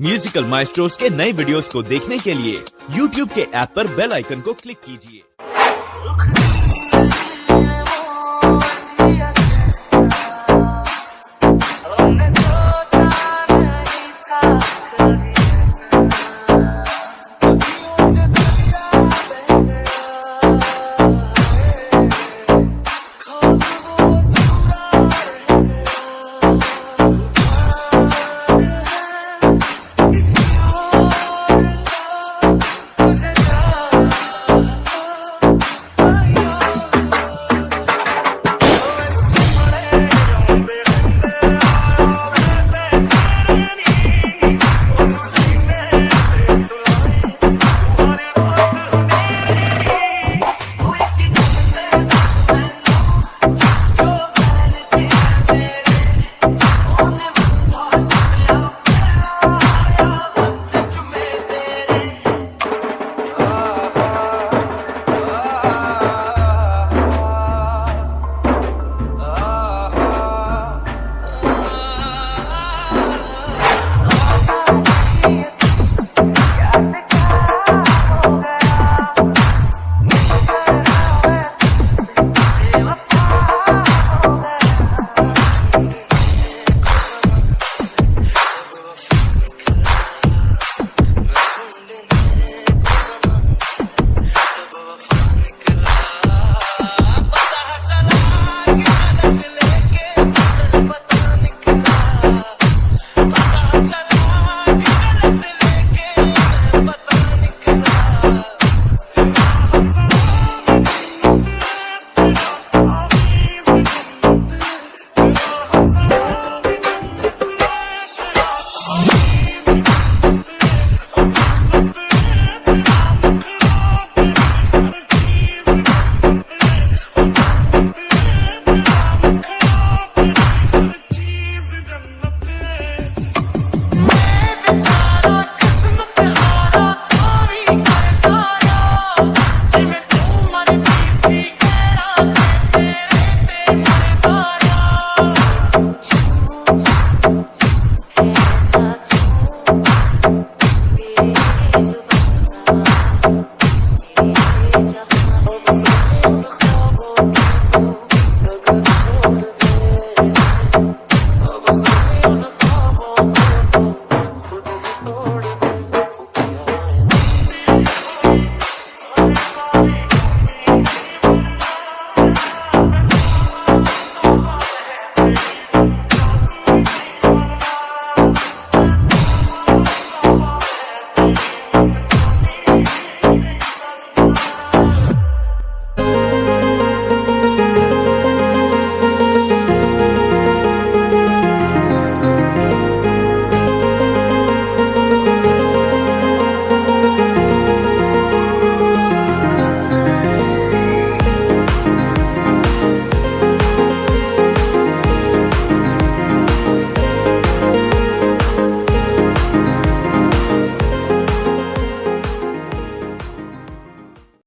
Musical maestros के नए videos को देखने के लिए यूट्यूब के ऐप पर बेल आइकन को क्लिक कीजिए। Thank.